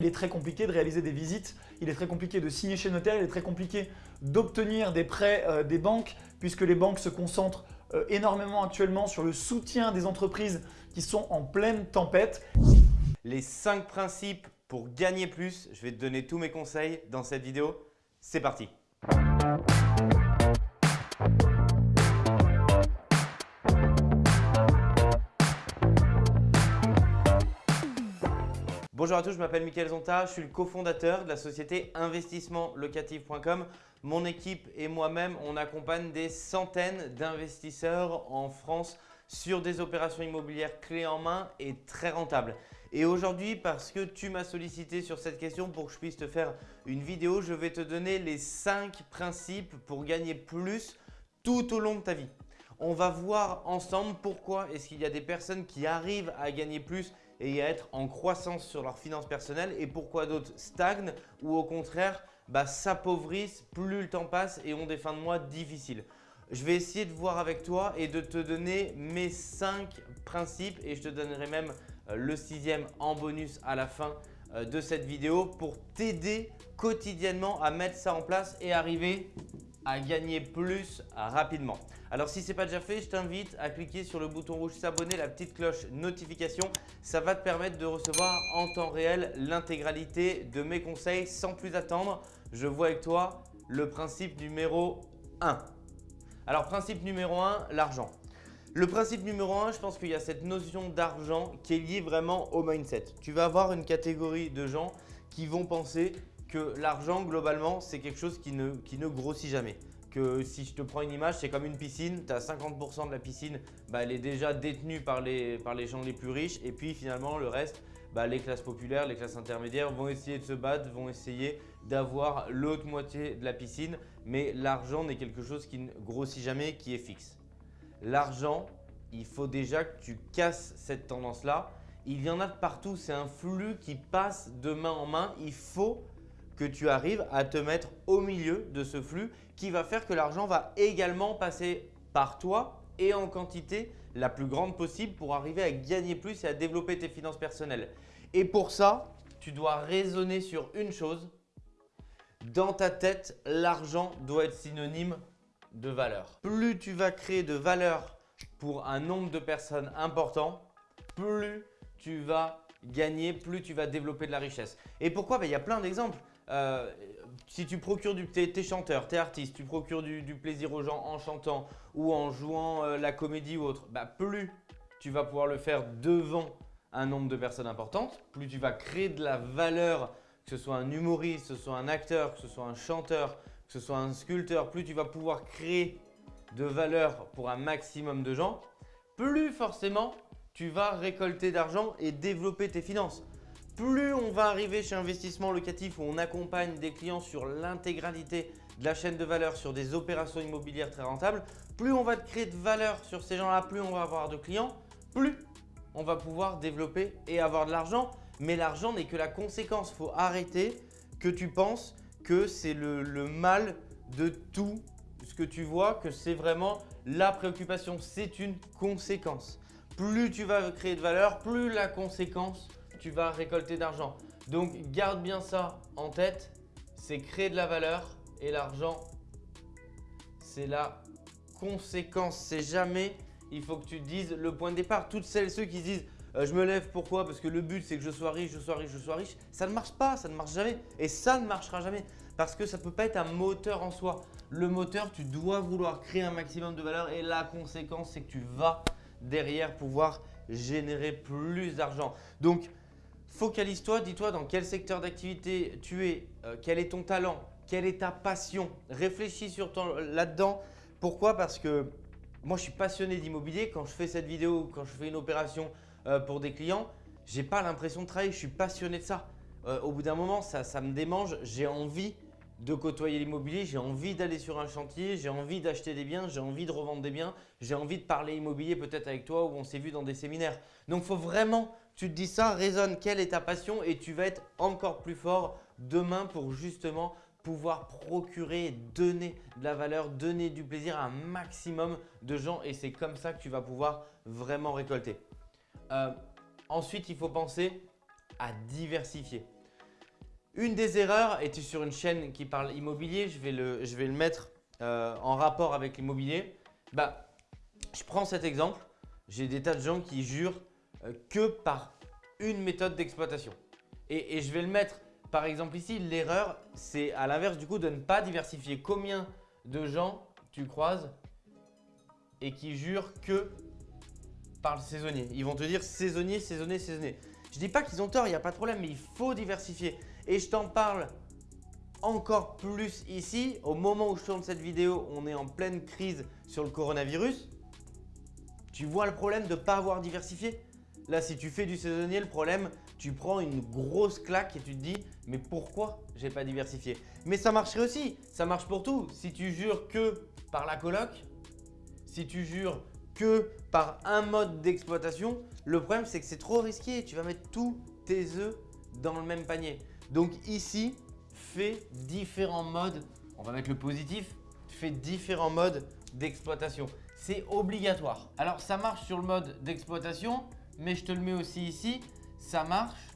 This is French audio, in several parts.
Il est très compliqué de réaliser des visites, il est très compliqué de signer chez notaire, il est très compliqué d'obtenir des prêts euh, des banques puisque les banques se concentrent euh, énormément actuellement sur le soutien des entreprises qui sont en pleine tempête. Les 5 principes pour gagner plus, je vais te donner tous mes conseils dans cette vidéo. C'est parti Bonjour à tous, je m'appelle Mickaël Zonta, je suis le cofondateur de la société investissementlocatif.com. Mon équipe et moi-même, on accompagne des centaines d'investisseurs en France sur des opérations immobilières clés en main et très rentables. Et aujourd'hui, parce que tu m'as sollicité sur cette question pour que je puisse te faire une vidéo, je vais te donner les 5 principes pour gagner plus tout au long de ta vie. On va voir ensemble pourquoi est-ce qu'il y a des personnes qui arrivent à gagner plus et à être en croissance sur leurs finances personnelles et pourquoi d'autres stagnent ou au contraire bah, s'appauvrissent plus le temps passe et ont des fins de mois difficiles. Je vais essayer de voir avec toi et de te donner mes 5 principes et je te donnerai même euh, le sixième en bonus à la fin euh, de cette vidéo pour t'aider quotidiennement à mettre ça en place et arriver à gagner plus rapidement. Alors si ce n'est pas déjà fait, je t'invite à cliquer sur le bouton rouge s'abonner, la petite cloche notification. Ça va te permettre de recevoir en temps réel l'intégralité de mes conseils sans plus attendre. Je vois avec toi le principe numéro 1. Alors principe numéro 1, l'argent. Le principe numéro 1, je pense qu'il y a cette notion d'argent qui est liée vraiment au mindset. Tu vas avoir une catégorie de gens qui vont penser que l'argent, globalement, c'est quelque chose qui ne, qui ne grossit jamais. Que si je te prends une image, c'est comme une piscine, tu as 50% de la piscine, bah, elle est déjà détenue par les, par les gens les plus riches et puis finalement le reste, bah, les classes populaires, les classes intermédiaires vont essayer de se battre, vont essayer d'avoir l'autre moitié de la piscine, mais l'argent n'est quelque chose qui ne grossit jamais, qui est fixe. L'argent, il faut déjà que tu casses cette tendance-là. Il y en a partout, c'est un flux qui passe de main en main. Il faut que tu arrives à te mettre au milieu de ce flux qui va faire que l'argent va également passer par toi et en quantité la plus grande possible pour arriver à gagner plus et à développer tes finances personnelles. Et pour ça, tu dois raisonner sur une chose. Dans ta tête, l'argent doit être synonyme de valeur. Plus tu vas créer de valeur pour un nombre de personnes important, plus tu vas gagner, plus tu vas développer de la richesse. Et pourquoi? Ben, Il y a plein d'exemples. Euh, si tu procures du, t'es, es chanteur, t'es artiste, tu procures du, plaisir aux gens en chantant ou en jouant euh, la comédie ou autre, bah, plus tu vas pouvoir le faire devant un nombre de personnes importantes, plus tu vas créer de la valeur, que ce soit un humoriste, que ce soit un acteur, que ce soit un chanteur, que ce soit un sculpteur, plus tu vas pouvoir créer de valeur pour un maximum de gens, plus forcément tu vas récolter d'argent et développer tes finances plus on va arriver chez Investissement Locatif où on accompagne des clients sur l'intégralité de la chaîne de valeur sur des opérations immobilières très rentables, plus on va créer de valeur sur ces gens-là, plus on va avoir de clients, plus on va pouvoir développer et avoir de l'argent. Mais l'argent n'est que la conséquence. Faut arrêter que tu penses que c'est le, le mal de tout ce que tu vois, que c'est vraiment la préoccupation. C'est une conséquence. Plus tu vas créer de valeur, plus la conséquence tu vas récolter d'argent. Donc, garde bien ça en tête. C'est créer de la valeur et l'argent, c'est la conséquence. C'est jamais, il faut que tu dises le point de départ. Toutes celles ceux qui disent euh, je me lève, pourquoi? Parce que le but c'est que je sois riche, je sois riche, je sois riche. Ça ne marche pas, ça ne marche jamais. Et ça ne marchera jamais parce que ça ne peut pas être un moteur en soi. Le moteur, tu dois vouloir créer un maximum de valeur et la conséquence c'est que tu vas derrière pouvoir générer plus d'argent. Donc, Focalise-toi, dis-toi dans quel secteur d'activité tu es, euh, quel est ton talent, quelle est ta passion. Réfléchis sur là-dedans. Pourquoi? Parce que moi, je suis passionné d'immobilier. Quand je fais cette vidéo, quand je fais une opération euh, pour des clients, je n'ai pas l'impression de travailler. Je suis passionné de ça. Euh, au bout d'un moment, ça, ça me démange. J'ai envie de côtoyer l'immobilier, j'ai envie d'aller sur un chantier, j'ai envie d'acheter des biens, j'ai envie de revendre des biens, j'ai envie de parler immobilier peut-être avec toi ou on s'est vu dans des séminaires. Donc, il faut vraiment tu te dis ça, raisonne quelle est ta passion et tu vas être encore plus fort demain pour justement pouvoir procurer, donner de la valeur, donner du plaisir à un maximum de gens et c'est comme ça que tu vas pouvoir vraiment récolter. Euh, ensuite, il faut penser à diversifier. Une des erreurs, et tu es sur une chaîne qui parle immobilier, je vais le, mettre euh, en rapport avec l'immobilier. Bah, je prends cet exemple. J'ai des tas de gens qui jurent que par une méthode d'exploitation. Et, et je vais le mettre, par exemple ici, l'erreur, c'est à l'inverse du coup de ne pas diversifier. Combien de gens tu croises et qui jurent que par le saisonnier Ils vont te dire saisonnier, saisonnier, saisonnier. Je dis pas qu'ils ont tort, il n'y a pas de problème, mais il faut diversifier. Et je t'en parle encore plus ici. Au moment où je tourne cette vidéo, on est en pleine crise sur le coronavirus. Tu vois le problème de ne pas avoir diversifié? Là, si tu fais du saisonnier, le problème, tu prends une grosse claque et tu te dis « mais pourquoi j'ai pas diversifié ?» Mais ça marcherait aussi, ça marche pour tout. Si tu jures que par la coloc, si tu jures que par un mode d'exploitation, le problème c'est que c'est trop risqué. Tu vas mettre tous tes œufs dans le même panier. Donc ici, fais différents modes. On va mettre le positif. Fais différents modes d'exploitation. C'est obligatoire. Alors ça marche sur le mode d'exploitation, mais je te le mets aussi ici. Ça marche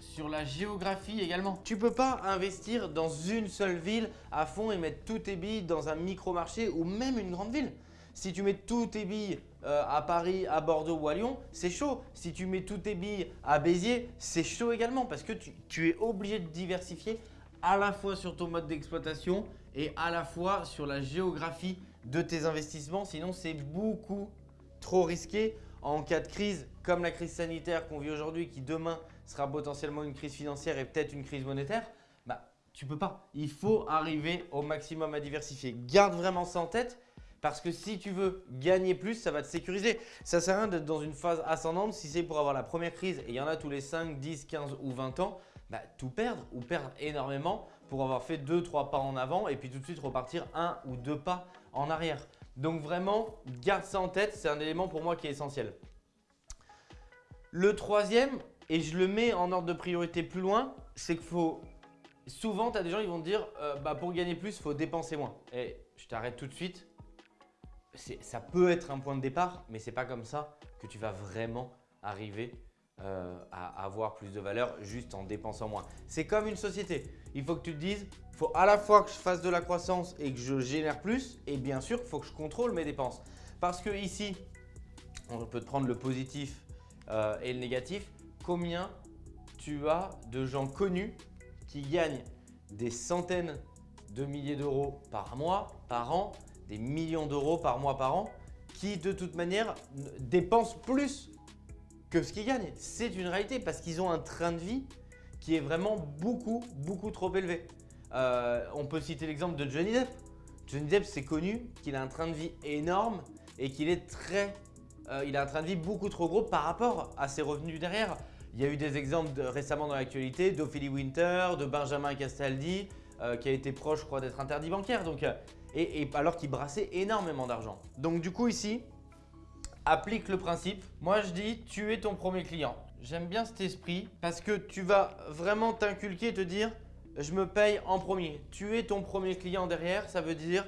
sur la géographie également. Tu peux pas investir dans une seule ville à fond et mettre tous tes billes dans un micro-marché ou même une grande ville. Si tu mets tous tes billes euh, à Paris, à Bordeaux ou à Lyon, c'est chaud. Si tu mets tous tes billes à Béziers, c'est chaud également parce que tu, es obligé de diversifier à la fois sur ton mode d'exploitation et à la fois sur la géographie de tes investissements. Sinon, c'est beaucoup trop risqué en cas de crise comme la crise sanitaire qu'on vit aujourd'hui qui demain sera potentiellement une crise financière et peut-être une crise monétaire. Bah, tu peux pas. Il faut arriver au maximum à diversifier. Garde vraiment ça en tête parce que si tu veux gagner plus, ça va te sécuriser. Ça sert à rien d'être dans une phase ascendante si c'est pour avoir la première crise et il y en a tous les 5, 10, 15 ou 20 ans, bah, tout perdre ou perdre énormément pour avoir fait 2-3 pas en avant et puis tout de suite repartir un ou deux pas en arrière. Donc vraiment, garde ça en tête, c'est un élément pour moi qui est essentiel. Le troisième, et je le mets en ordre de priorité plus loin, c'est qu'il faut… Souvent, tu as des gens qui vont te dire euh, bah, pour gagner plus, il faut dépenser moins. Et je t'arrête tout de suite ça peut être un point de départ, mais ce n'est pas comme ça que tu vas vraiment arriver euh, à avoir plus de valeur juste en dépensant moins. C'est comme une société. Il faut que tu te dises, il faut à la fois que je fasse de la croissance et que je génère plus et bien sûr, il faut que je contrôle mes dépenses. Parce que ici, on peut te prendre le positif euh, et le négatif. Combien tu as de gens connus qui gagnent des centaines de milliers d'euros par mois, par an des millions d'euros par mois, par an, qui de toute manière dépensent plus que ce qu'ils gagnent. C'est une réalité parce qu'ils ont un train de vie qui est vraiment beaucoup, beaucoup trop élevé. Euh, on peut citer l'exemple de Johnny Depp. Johnny Depp, c'est connu qu'il a un train de vie énorme et qu'il est très… Euh, il a un train de vie beaucoup trop gros par rapport à ses revenus derrière. Il y a eu des exemples récemment dans l'actualité d'Ophélie Winter, de Benjamin Castaldi, euh, qui a été proche, je crois, d'être interdit bancaire. Donc, et, alors qu'il brassait énormément d'argent. Donc du coup ici, applique le principe. Moi je dis tu es ton premier client. J'aime bien cet esprit parce que tu vas vraiment t'inculquer et te dire je me paye en premier. Tu es ton premier client derrière, ça veut dire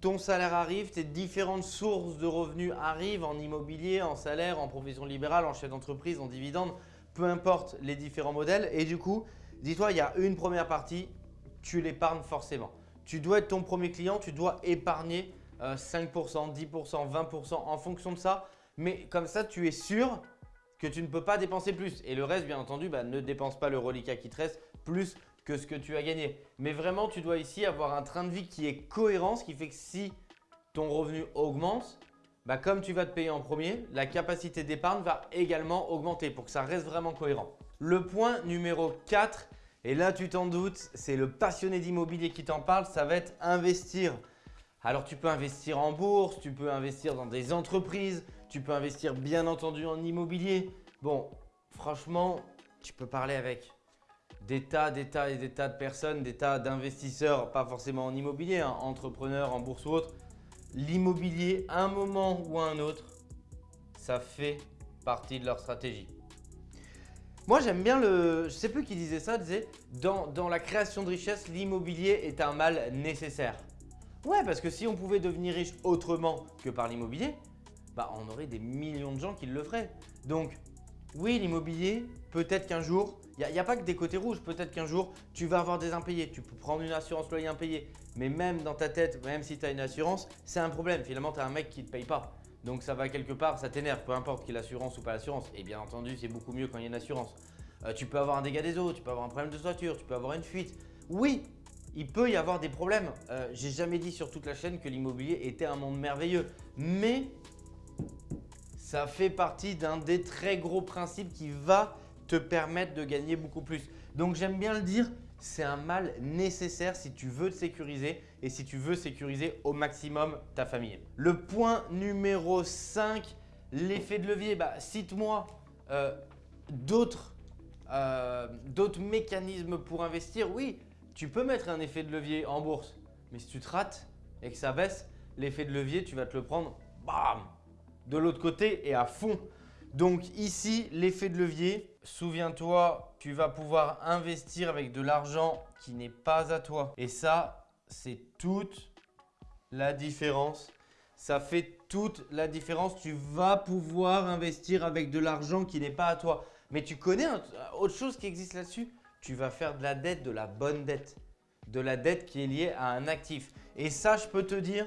ton salaire arrive, tes différentes sources de revenus arrivent en immobilier, en salaire, en provision libérale, en chef d'entreprise, en dividende, peu importe les différents modèles. Et du coup, dis-toi, il y a une première partie, tu l'épargnes forcément. Tu dois être ton premier client, tu dois épargner 5%, 10%, 20% en fonction de ça. Mais comme ça, tu es sûr que tu ne peux pas dépenser plus. Et le reste, bien entendu, bah, ne dépense pas le reliquat qui te reste plus que ce que tu as gagné. Mais vraiment, tu dois ici avoir un train de vie qui est cohérent, ce qui fait que si ton revenu augmente, bah, comme tu vas te payer en premier, la capacité d'épargne va également augmenter pour que ça reste vraiment cohérent. Le point numéro 4, et là, tu t'en doutes, c'est le passionné d'immobilier qui t'en parle, ça va être investir. Alors, tu peux investir en bourse, tu peux investir dans des entreprises, tu peux investir bien entendu en immobilier. Bon, franchement, tu peux parler avec des tas, des tas et des tas de personnes, des tas d'investisseurs, pas forcément en immobilier, hein, entrepreneurs, en bourse ou autre. L'immobilier, un moment ou un autre, ça fait partie de leur stratégie. Moi, j'aime bien le… Je sais plus qui disait ça, disait dans, dans la création de richesse, l'immobilier est un mal nécessaire. Ouais, parce que si on pouvait devenir riche autrement que par l'immobilier, bah on aurait des millions de gens qui le feraient. Donc, oui, l'immobilier, peut-être qu'un jour, Il n'y a, pas que des côtés rouges. Peut-être qu'un jour, tu vas avoir des impayés. Tu peux prendre une assurance loyer impayé. Mais même dans ta tête, même si tu as une assurance, c'est un problème. Finalement, tu as un mec qui ne te paye pas. Donc ça va quelque part, ça t'énerve, peu importe qu'il y ait l'assurance ou pas l'assurance. Et bien entendu, c'est beaucoup mieux quand il y a une assurance. Euh, tu peux avoir un dégât des eaux, tu peux avoir un problème de toiture, tu peux avoir une fuite. Oui, il peut y avoir des problèmes. Euh, J'ai jamais dit sur toute la chaîne que l'immobilier était un monde merveilleux. Mais ça fait partie d'un des très gros principes qui va te permettre de gagner beaucoup plus. Donc j'aime bien le dire, c'est un mal nécessaire si tu veux te sécuriser et si tu veux sécuriser au maximum ta famille. Le point numéro 5, l'effet de levier. Bah, Cite-moi euh, euh, d'autres mécanismes pour investir. Oui, tu peux mettre un effet de levier en bourse, mais si tu te rates et que ça baisse, l'effet de levier, tu vas te le prendre bam, de l'autre côté et à fond. Donc ici, l'effet de levier, souviens-toi, tu vas pouvoir investir avec de l'argent qui n'est pas à toi. Et ça, c'est toute la différence. Ça fait toute la différence. Tu vas pouvoir investir avec de l'argent qui n'est pas à toi. Mais tu connais autre chose qui existe là-dessus? Tu vas faire de la dette, de la bonne dette. De la dette qui est liée à un actif. Et ça, je peux te dire,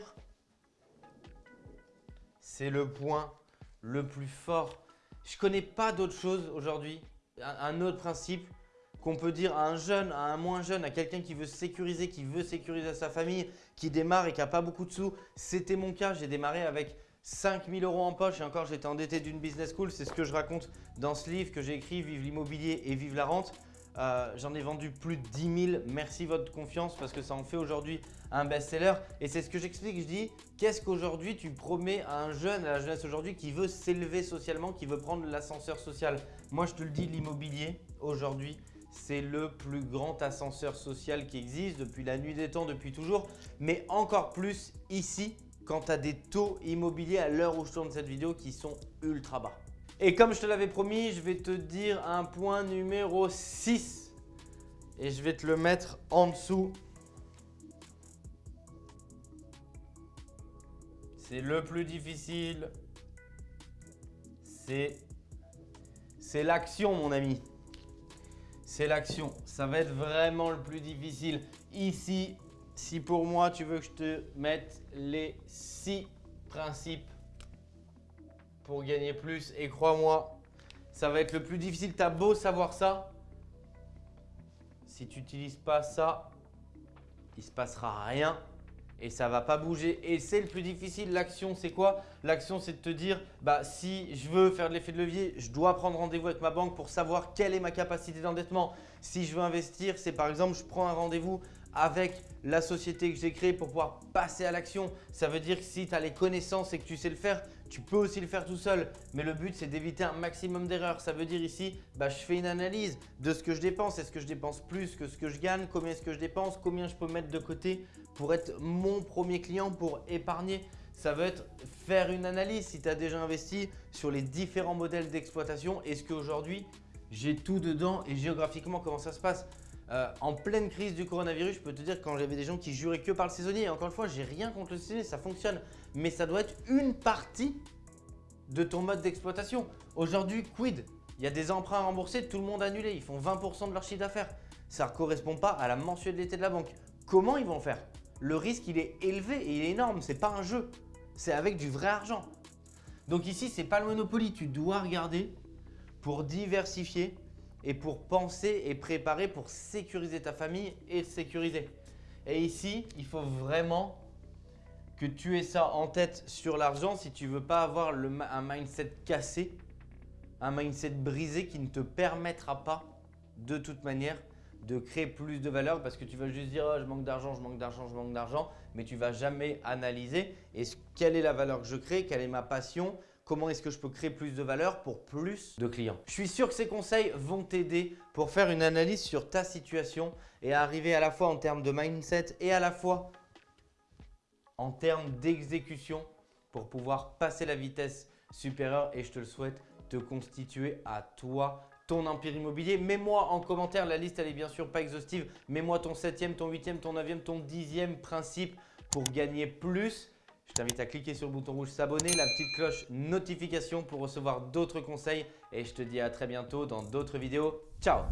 c'est le point le plus fort. Je ne connais pas d'autre chose aujourd'hui, un autre principe qu'on peut dire à un jeune, à un moins jeune, à quelqu'un qui veut sécuriser, qui veut sécuriser sa famille, qui démarre et qui n'a pas beaucoup de sous. C'était mon cas, j'ai démarré avec 5000 euros en poche et encore j'étais endetté d'une business school. C'est ce que je raconte dans ce livre que j'ai écrit, Vive l'immobilier et vive la rente. Euh, j'en ai vendu plus de 10 000. Merci votre confiance parce que ça en fait aujourd'hui un best-seller. Et c'est ce que j'explique. Je dis, qu'est-ce qu'aujourd'hui tu promets à un jeune, à la jeunesse aujourd'hui qui veut s'élever socialement, qui veut prendre l'ascenseur social? Moi, je te le dis, l'immobilier aujourd'hui, c'est le plus grand ascenseur social qui existe depuis la nuit des temps, depuis toujours. Mais encore plus ici, quand tu as des taux immobiliers à l'heure où je tourne cette vidéo qui sont ultra bas. Et comme je te l'avais promis, je vais te dire un point numéro 6 et je vais te le mettre en dessous. C'est le plus difficile. C'est l'action mon ami. C'est l'action. Ça va être vraiment le plus difficile. Ici, si pour moi tu veux que je te mette les 6 principes pour gagner plus. Et crois-moi, ça va être le plus difficile. Tu as beau savoir ça. Si tu n'utilises pas ça, il se passera rien et ça va pas bouger. Et c'est le plus difficile. L'action, c'est quoi? L'action, c'est de te dire, bah, si je veux faire de l'effet de levier, je dois prendre rendez-vous avec ma banque pour savoir quelle est ma capacité d'endettement. Si je veux investir, c'est par exemple, je prends un rendez-vous avec la société que j'ai créée pour pouvoir passer à l'action. Ça veut dire que si tu as les connaissances et que tu sais le faire, tu peux aussi le faire tout seul. Mais le but, c'est d'éviter un maximum d'erreurs. Ça veut dire ici, bah, je fais une analyse de ce que je dépense. Est-ce que je dépense plus que ce que je gagne? Combien est-ce que je dépense? Combien je peux mettre de côté pour être mon premier client, pour épargner? Ça veut être faire une analyse si tu as déjà investi sur les différents modèles d'exploitation. Est-ce qu'aujourd'hui, j'ai tout dedans et géographiquement, comment ça se passe? Euh, en pleine crise du coronavirus, je peux te dire quand j'avais des gens qui juraient que par le saisonnier, encore une fois, j'ai rien contre le saisonnier, ça fonctionne, mais ça doit être une partie de ton mode d'exploitation. Aujourd'hui, quid? Il y a des emprunts remboursés, tout le monde annulé, ils font 20% de leur chiffre d'affaires. Ça ne correspond pas à la mensualité de la banque. Comment ils vont faire? Le risque, il est élevé et il est énorme, c'est pas un jeu, c'est avec du vrai argent. Donc ici, c'est pas le Monopoly, tu dois regarder pour diversifier et pour penser et préparer pour sécuriser ta famille et sécuriser. Et ici, il faut vraiment que tu aies ça en tête sur l'argent. Si tu veux pas avoir un mindset cassé, un mindset brisé qui ne te permettra pas de toute manière de créer plus de valeur parce que tu vas juste dire oh, je manque d'argent, je manque d'argent, je manque d'argent, mais tu vas jamais analyser. Quelle est la valeur que je crée, quelle est ma passion, comment est-ce que je peux créer plus de valeur pour plus de clients. Je suis sûr que ces conseils vont t'aider pour faire une analyse sur ta situation et arriver à la fois en termes de mindset et à la fois en termes d'exécution pour pouvoir passer la vitesse supérieure et je te le souhaite, te constituer à toi ton empire immobilier. Mets-moi en commentaire, la liste elle est bien sûr pas exhaustive, mets-moi ton septième, ton huitième, ton neuvième, ton dixième principe pour gagner plus je t'invite à cliquer sur le bouton rouge s'abonner, la petite cloche notification pour recevoir d'autres conseils et je te dis à très bientôt dans d'autres vidéos. Ciao